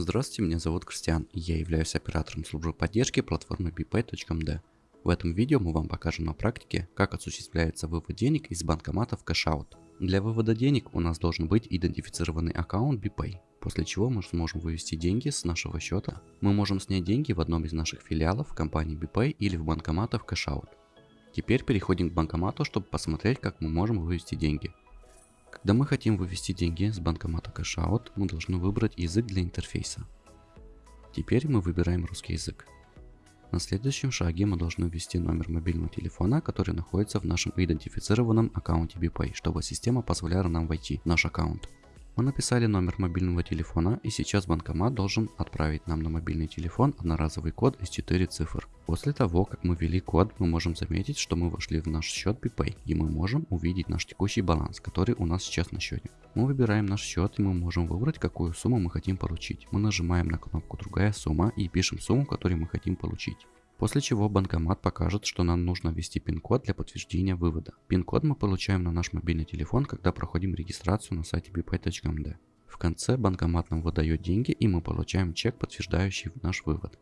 Здравствуйте, меня зовут Кристиан, и я являюсь оператором службы поддержки платформы bpay.md. В этом видео мы вам покажем на практике, как осуществляется вывод денег из банкомата в CashOut. Для вывода денег у нас должен быть идентифицированный аккаунт BPay, после чего мы сможем вывести деньги с нашего счета. Мы можем снять деньги в одном из наших филиалов компании BPay или в банкоматах CashOut. Теперь переходим к банкомату, чтобы посмотреть, как мы можем вывести деньги. Когда мы хотим вывести деньги с банкомата CashOut, мы должны выбрать язык для интерфейса. Теперь мы выбираем русский язык. На следующем шаге мы должны ввести номер мобильного телефона, который находится в нашем идентифицированном аккаунте BPay, чтобы система позволяла нам войти в наш аккаунт. Мы написали номер мобильного телефона и сейчас банкомат должен отправить нам на мобильный телефон одноразовый код из 4 цифр. После того, как мы ввели код, мы можем заметить, что мы вошли в наш счет BPay и мы можем увидеть наш текущий баланс, который у нас сейчас на счете. Мы выбираем наш счет и мы можем выбрать, какую сумму мы хотим получить. Мы нажимаем на кнопку «Другая сумма» и пишем сумму, которую мы хотим получить. После чего банкомат покажет, что нам нужно ввести пин-код для подтверждения вывода. Пин-код мы получаем на наш мобильный телефон, когда проходим регистрацию на сайте bpay.md. В конце банкомат нам выдает деньги и мы получаем чек, подтверждающий наш вывод.